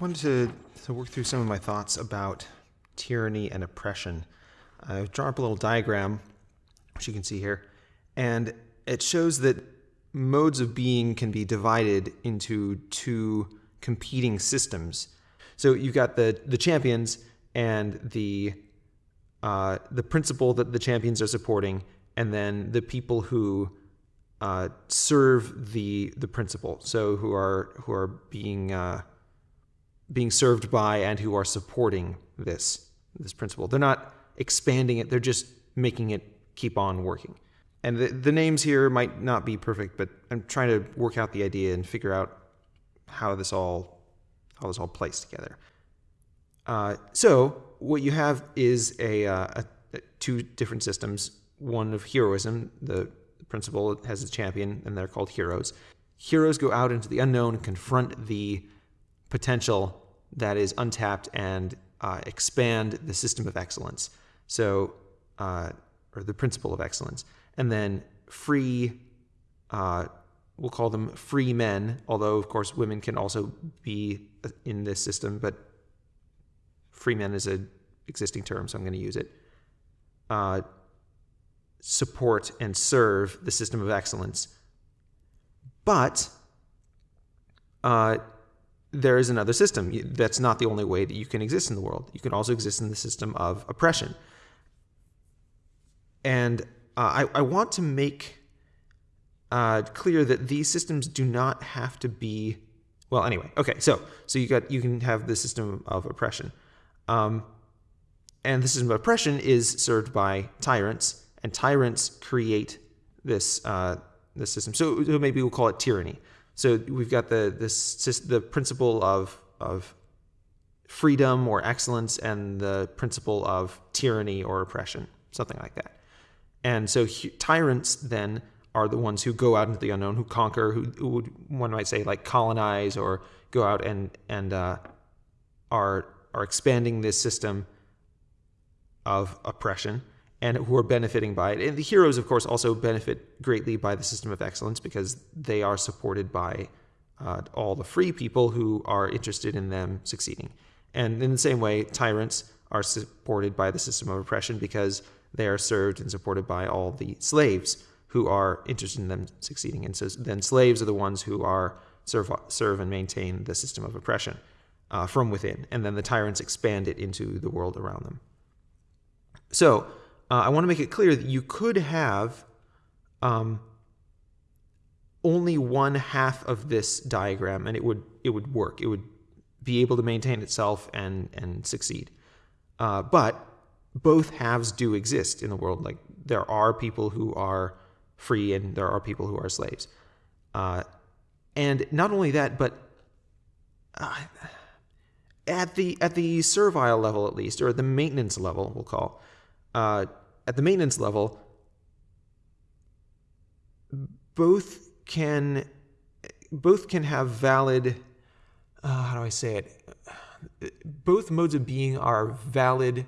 wanted to, to work through some of my thoughts about tyranny and oppression. I've drawn up a little diagram, which you can see here, and it shows that modes of being can be divided into two competing systems. So you've got the the champions and the uh, the principle that the champions are supporting, and then the people who uh, serve the the principle. So who are who are being uh, being served by and who are supporting this this principle. They're not expanding it; they're just making it keep on working. And the, the names here might not be perfect, but I'm trying to work out the idea and figure out how this all how this all plays together. Uh, so what you have is a, uh, a, two different systems. One of heroism, the principle has a champion, and they're called heroes. Heroes go out into the unknown and confront the potential that is untapped and uh, expand the system of excellence. So, uh, or the principle of excellence, and then free. Uh, we'll call them free men, although of course women can also be in this system, but free men is an existing term, so I'm going to use it. Uh, support and serve the system of excellence. But uh, there is another system. That's not the only way that you can exist in the world. You can also exist in the system of oppression. And uh, I, I, want to make uh, clear that these systems do not have to be. Well, anyway, okay. So, so you got you can have the system of oppression, um, and the system of oppression is served by tyrants, and tyrants create this uh, this system. So, so maybe we'll call it tyranny. So we've got the this the principle of of freedom or excellence and the principle of tyranny or oppression, something like that. And so tyrants then are the ones who go out into the unknown, who conquer, who, who would, one might say like colonize or go out and and uh, are are expanding this system of oppression and who are benefiting by it. And the heroes, of course, also benefit greatly by the system of excellence because they are supported by uh, all the free people who are interested in them succeeding. And in the same way, tyrants are supported by the system of oppression because they are served and supported by all the slaves who are interested in them succeeding. And so then slaves are the ones who are serve, serve and maintain the system of oppression uh, from within. And then the tyrants expand it into the world around them. So uh, I want to make it clear that you could have um, only one half of this diagram, and it would it would work. It would be able to maintain itself and and succeed. Uh, but both halves do exist in the world. Like there are people who are free, and there are people who are slaves. Uh, and not only that, but uh, at the at the servile level, at least, or the maintenance level, we'll call uh, at the maintenance level, both can both can have valid. Uh, how do I say it? Both modes of being are valid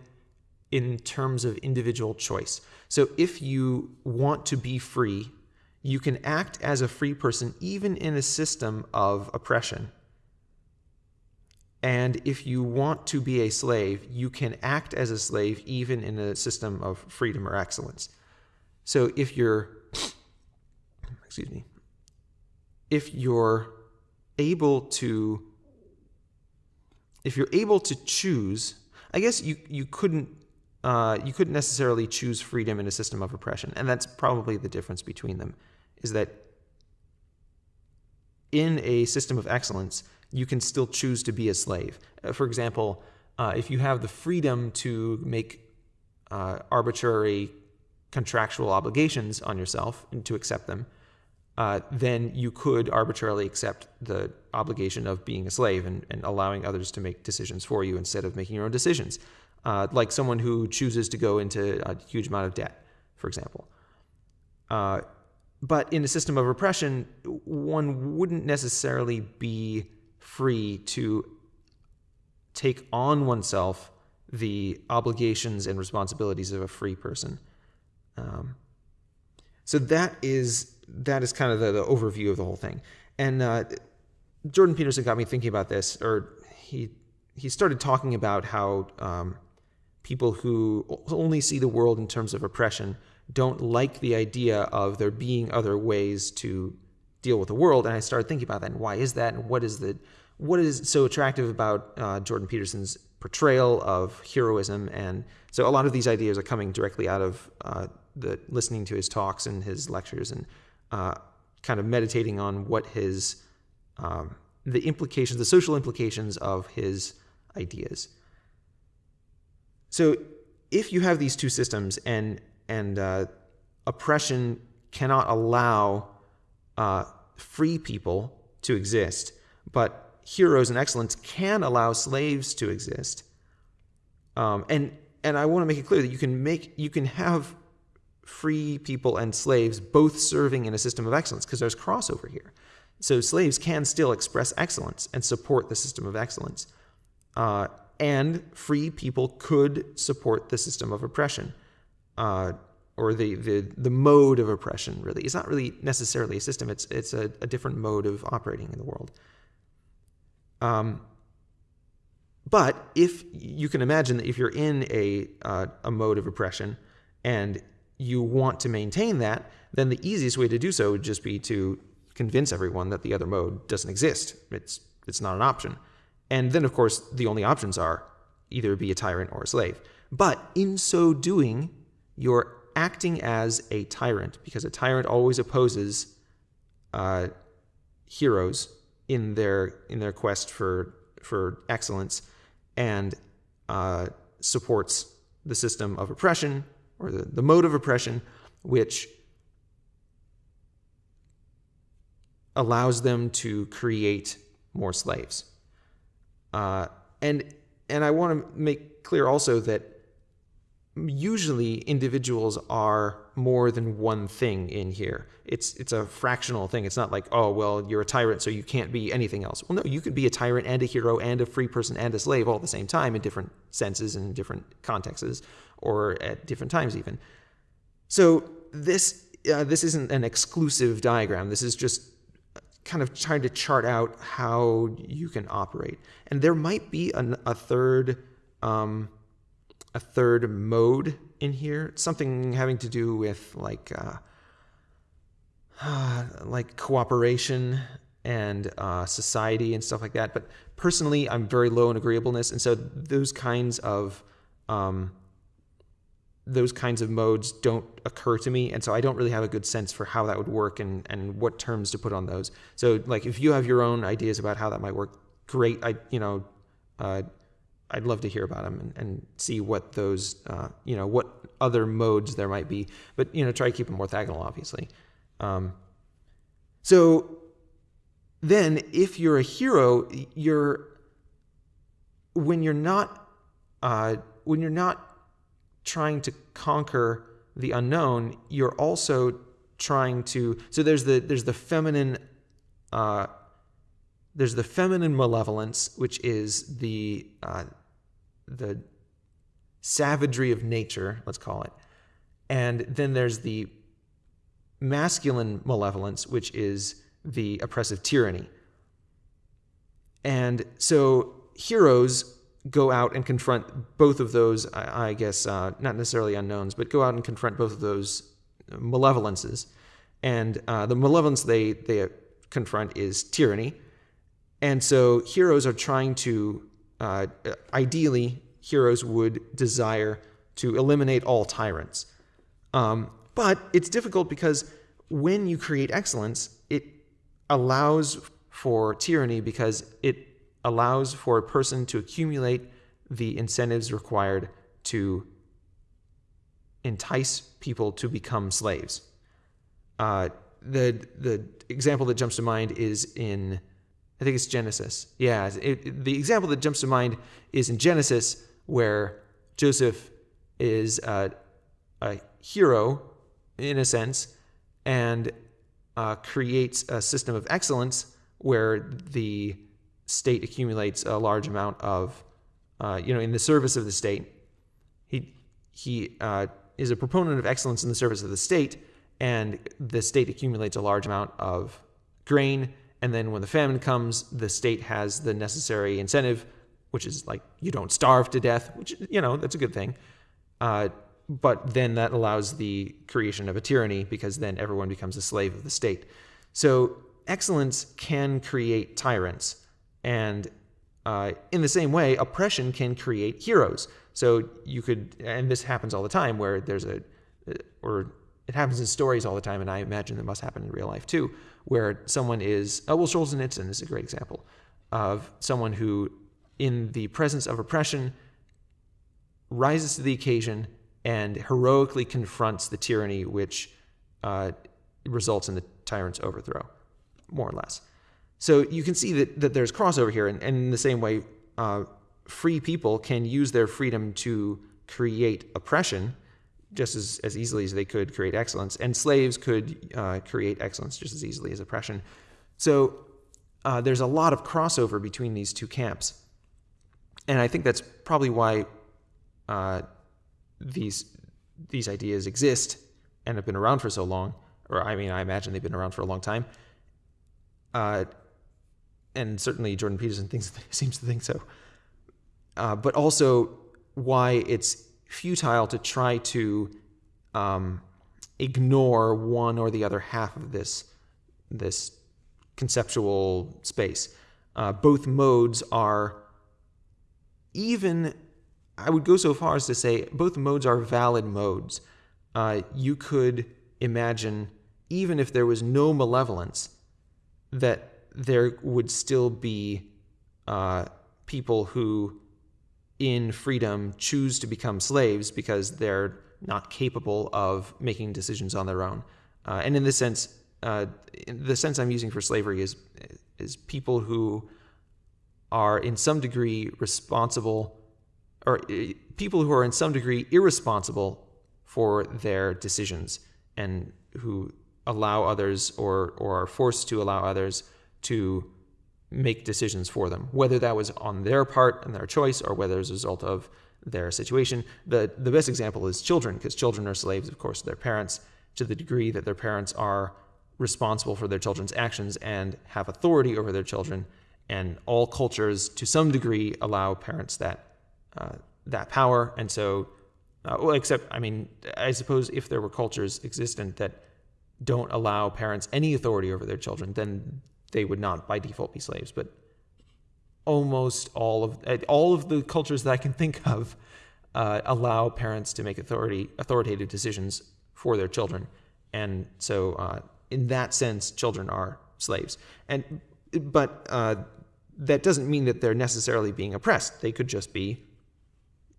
in terms of individual choice. So if you want to be free, you can act as a free person even in a system of oppression. And if you want to be a slave, you can act as a slave even in a system of freedom or excellence. So if you're, excuse me, if you're able to, if you're able to choose, I guess you, you couldn't, uh, you couldn't necessarily choose freedom in a system of oppression. And that's probably the difference between them, is that in a system of excellence, you can still choose to be a slave. Uh, for example, uh, if you have the freedom to make uh, arbitrary contractual obligations on yourself and to accept them, uh, then you could arbitrarily accept the obligation of being a slave and, and, allowing others to make decisions for you instead of making your own decisions. Uh, like someone who chooses to go into a huge amount of debt, for example. Uh, but in a system of repression, one wouldn't necessarily be free to take on oneself the obligations and responsibilities of a free person. Um, so that is that is kind of the, the, overview of the whole thing. And uh, Jordan Peterson got me thinking about this, or he he started talking about how um, people who only see the world in terms of oppression don't like the idea of there being other ways to deal with the world. And I started thinking about that and why is that and what is the what is so attractive about uh, Jordan Peterson's portrayal of heroism and so a lot of these ideas are coming directly out of uh, the listening to his talks and his lectures and uh, kind of meditating on what his um, the implications, the social implications of his ideas. So if you have these two systems and and uh, oppression cannot allow uh, free people to exist, but heroes and excellence can allow slaves to exist. Um, and and I want to make it clear that you can make you can have free people and slaves both serving in a system of excellence because there's crossover here. So slaves can still express excellence and support the system of excellence. Uh, and free people could support the system of oppression uh, or the, the, the mode of oppression, really. It's not really necessarily a system, it's, it's a, a different mode of operating in the world. Um, but if you can imagine that if you're in a, uh, a mode of oppression and you want to maintain that, then the easiest way to do so would just be to convince everyone that the other mode doesn't exist. It's, it's not an option. And then, of course, the only options are either be a tyrant or a slave. But in so doing, you're acting as a tyrant because a tyrant always opposes uh, heroes in their in their quest for for excellence and uh, supports the system of oppression or the, the mode of oppression, which allows them to create more slaves. Uh, and and I want to make clear also that usually individuals are more than one thing in here. It's it's a fractional thing. It's not like, oh well, you're a tyrant, so you can't be anything else. Well, no, you could be a tyrant and a hero and a free person and a slave all at the same time in different senses and different contexts, or at different times even. So this uh, this isn't an exclusive diagram. This is just kind of trying to chart out how you can operate. And there might be an, a third um, a third mode in here, something having to do with like uh, like cooperation and uh, society and stuff like that. But personally, I'm very low in agreeableness, and so those kinds of um, those kinds of modes don't occur to me. And so i don't really have a good sense for how that would work and, and what terms to put on those. So like if you have your own ideas about how that might work great i you know uh, i'd love to hear about them and, and see what those uh, you know what other modes there might be but you know try to keep them orthogonal obviously um, so then if you're a hero you're when you're not uh, when you're not trying to conquer the unknown, you're also trying to. So there's the there's the feminine. Uh, there's the feminine malevolence, which is the uh, the savagery of nature, let's call it, and then there's the masculine malevolence, which is the oppressive tyranny. And so heroes go out and confront both of those, I, I guess, uh, not necessarily unknowns, but go out and confront both of those malevolences. And uh, the malevolence they, they confront is tyranny. And so heroes are trying to, uh, ideally, heroes would desire to eliminate all tyrants. Um, but it's difficult because when you create excellence, it allows for tyranny because it allows for a person to accumulate the incentives required to entice people to become slaves. Uh, the the example that jumps to mind is in I think it's Genesis. Yeah, it, the example that jumps to mind is in Genesis where Joseph is uh, a hero in a sense and uh, creates a system of excellence where the state accumulates a large amount of, uh, you know, in the service of the state. He he uh, is a proponent of excellence in the service of the state, and the state accumulates a large amount of grain. And then when the famine comes, the state has the necessary incentive which is like you don't starve to death, which you know that's a good thing. Uh, but then that allows the creation of a tyranny because then everyone becomes a slave of the state. So excellence can create tyrants, and uh, in the same way, oppression can create heroes. So you could, and this happens all the time, where there's a, or it happens in stories all the time, and I imagine it must happen in real life too, where someone is, oh, well, Solzhenitsyn is a great example of someone who, in the presence of oppression, rises to the occasion and heroically confronts the tyranny which uh, results in the tyrant's overthrow, more or less. So you can see that, that there's crossover here, and, and in the same way, uh, free people can use their freedom to create oppression just as, as easily as they could create excellence, and slaves could uh, create excellence just as easily as oppression. So uh, there's a lot of crossover between these two camps. And I think that's probably why uh, these these ideas exist and have been around for so long, or I mean, I imagine they've been around for a long time. Uh, and certainly Jordan Peterson thinks seems to think so. Uh, but also why it's futile to try to um, ignore one or the other half of this this conceptual space. Uh, both modes are even I would go so far as to say both modes are valid modes. Uh, you could imagine, even if there was no malevolence, that there would still be uh, people who, in freedom, choose to become slaves because they're not capable of making decisions on their own. Uh, and in this sense, uh, the sense I'm using for slavery is is people who are in some degree responsible or uh, people who are in some degree irresponsible for their decisions and who allow others or, or are forced to allow others to make decisions for them, whether that was on their part and their choice or whether as a result of their situation. The, the best example is children, because children are slaves, of course, to their parents to the degree that their parents are responsible for their children's actions and have authority over their children. And all cultures, to some degree, allow parents that uh, that power. And so, uh, well, except, I mean, I suppose if there were cultures existent that don't allow parents any authority over their children, then they would not by default be slaves. But almost all of uh, all of the cultures that I can think of uh, allow parents to make authority authoritative decisions for their children, and so uh, in that sense, children are slaves. And but uh, that doesn't mean that they're necessarily being oppressed. They could just be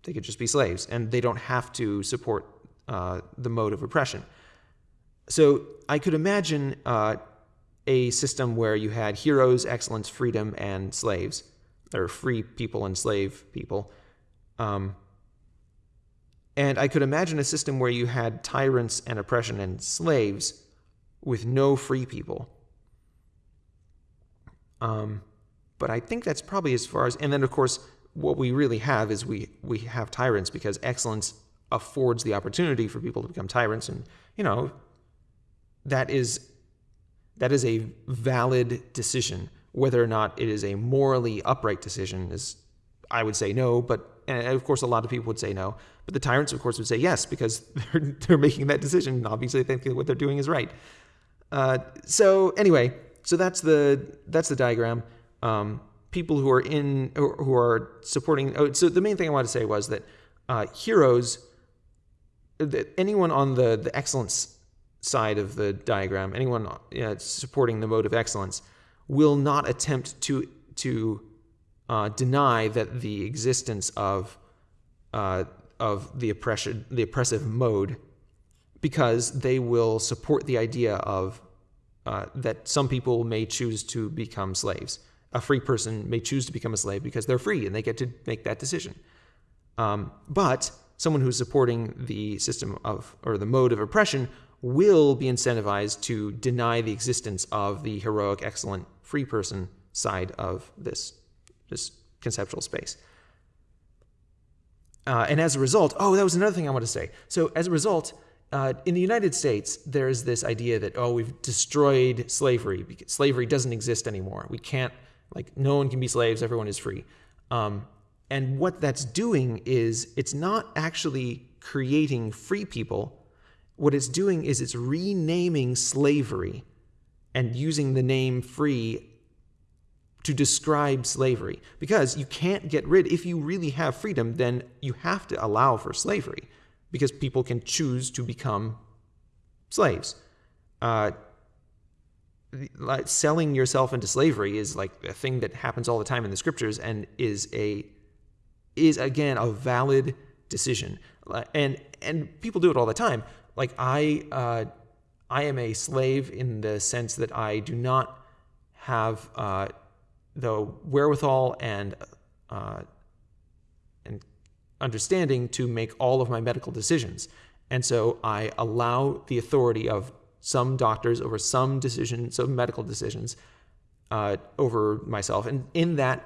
they could just be slaves, and they don't have to support uh, the mode of oppression. So I could imagine uh, a system where you had heroes, excellence, freedom, and slaves, or free people and slave people. Um, and I could imagine a system where you had tyrants and oppression and slaves with no free people. Um, but I think that's probably as far as, and then of course, what we really have is we we have tyrants because excellence affords the opportunity for people to become tyrants and you know that is that is a valid decision. Whether or not it is a morally upright decision is i would say no but and of course a lot of people would say no. But the tyrants of course would say yes because they're, they're making that decision. And obviously they think that what they're doing is right. Uh, so anyway so that's the that's the diagram. Um, people who are in who are supporting. Oh, so the main thing I wanted to say was that uh, heroes, that anyone on the the excellence side of the diagram, anyone supporting the mode of excellence, will not attempt to to uh, deny that the existence of uh, of the oppression the oppressive mode, because they will support the idea of uh, that some people may choose to become slaves a free person may choose to become a slave because they're free and they get to make that decision. Um, but someone who's supporting the system of or the mode of oppression will be incentivized to deny the existence of the heroic, excellent, free person side of this this conceptual space. Uh, and as a result, oh, that was another thing I want to say. So as a result, uh, in the United States, there's this idea that oh, we've destroyed slavery. Because slavery doesn't exist anymore. We can't like no one can be slaves. Everyone is free. Um, and what that's doing is it's not actually creating free people. What it's doing is it's renaming slavery and using the name free to describe slavery. Because you can't get rid, if you really have freedom, then you have to allow for slavery because people can choose to become slaves. Uh, like selling yourself into slavery is like a thing that happens all the time in the scriptures and is a is again a valid decision and and people do it all the time like i uh, i am a slave in the sense that i do not have uh, the wherewithal and uh, and understanding to make all of my medical decisions and so i allow the authority of some doctors over some decisions some medical decisions uh, over myself and in that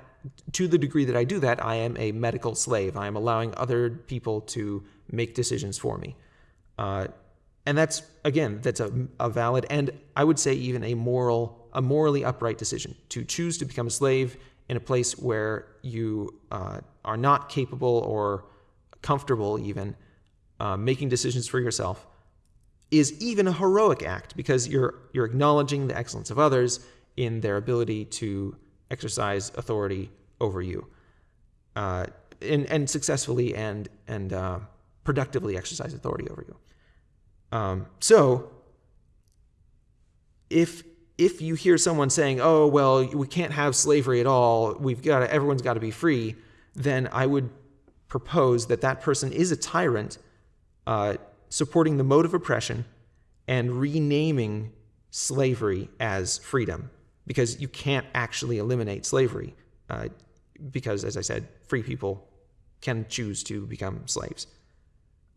to the degree that I do that, I am a medical slave. I am allowing other people to make decisions for me. Uh, and that's again, that's a, a valid and I would say even a moral, a morally upright decision to choose to become a slave in a place where you uh, are not capable or comfortable even uh, making decisions for yourself is even a heroic act because you're you're acknowledging the excellence of others in their ability to exercise authority over you, uh, and and successfully and and uh, productively exercise authority over you. Um, so, if if you hear someone saying, "Oh, well, we can't have slavery at all. We've got to, everyone's got to be free," then I would propose that that person is a tyrant, uh, supporting the mode of oppression and renaming slavery as freedom because you can't actually eliminate slavery. Uh, because, as I said, free people can choose to become slaves.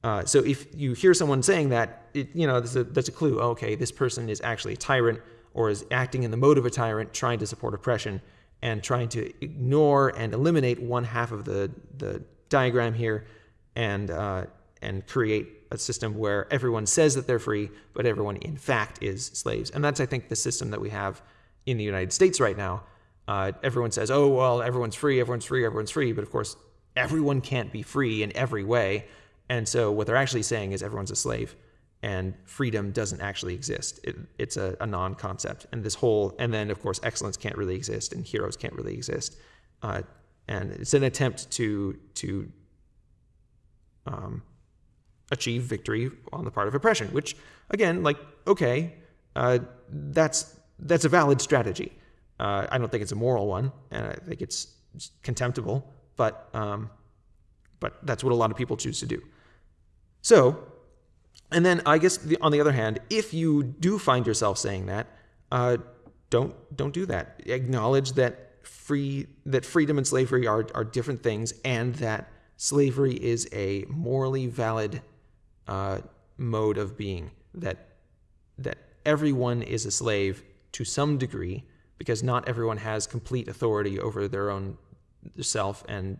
Uh, so if you hear someone saying that, it, you know, that's a, that's a clue. Okay, this person is actually a tyrant or is acting in the mode of a tyrant, trying to support oppression and trying to ignore and eliminate one half of the, the diagram here and, uh, and create a system where everyone says that they're free, but everyone in fact is slaves. And that's, I think, the system that we have in the United States right now. Uh, everyone says, oh, well, everyone's free, everyone's free, everyone's free. But of course, everyone can't be free in every way. And so what they're actually saying is everyone's a slave and freedom doesn't actually exist. It, it's a, a non concept. And this whole, and then of course, excellence can't really exist and heroes can't really exist. Uh, and it's an attempt to, to um, achieve victory on the part of oppression, which again, like, okay, uh, that's, that's a valid strategy. Uh, I don't think it's a moral one, and I think it's contemptible. But um, but that's what a lot of people choose to do. So, and then I guess the, on the other hand, if you do find yourself saying that, uh, don't don't do that. Acknowledge that free that freedom and slavery are are different things, and that slavery is a morally valid uh, mode of being. That that everyone is a slave to some degree because not everyone has complete authority over their own self and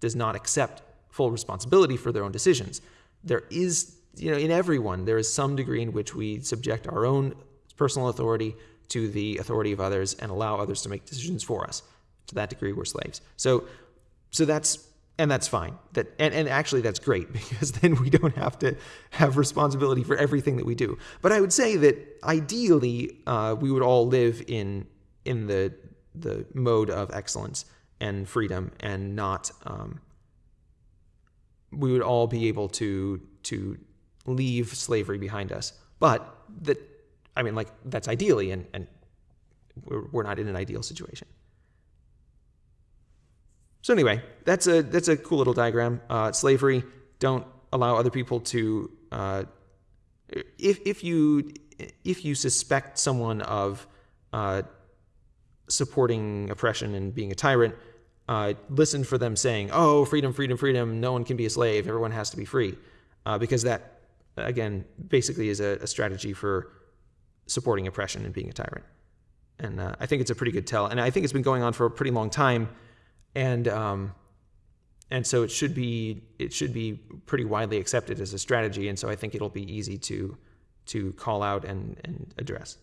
does not accept full responsibility for their own decisions. There is, you know, in everyone, there is some degree in which we subject our own personal authority to the authority of others and allow others to make decisions for us. To that degree, we're slaves. So, so that's and that's fine. That and, and actually that's great because then we don't have to have responsibility for everything that we do. But I would say that ideally uh, we would all live in in the the mode of excellence and freedom and not um, we would all be able to to leave slavery behind us. But that i mean like that's ideally and and we're, we're not in an ideal situation. So anyway that's a that's a cool little diagram. Uh, slavery don't allow other people to uh, if if you if you suspect someone of uh, supporting oppression and being a tyrant, uh, listen for them saying, "Oh, freedom, freedom, freedom! No one can be a slave. Everyone has to be free," uh, because that, again, basically is a, a, strategy for supporting oppression and being a tyrant. And uh, I think it's a pretty good tell. And I think it's been going on for a pretty long time, and um, and so it should be it should be pretty widely accepted as a strategy. And so I think it'll be easy to to call out and and address.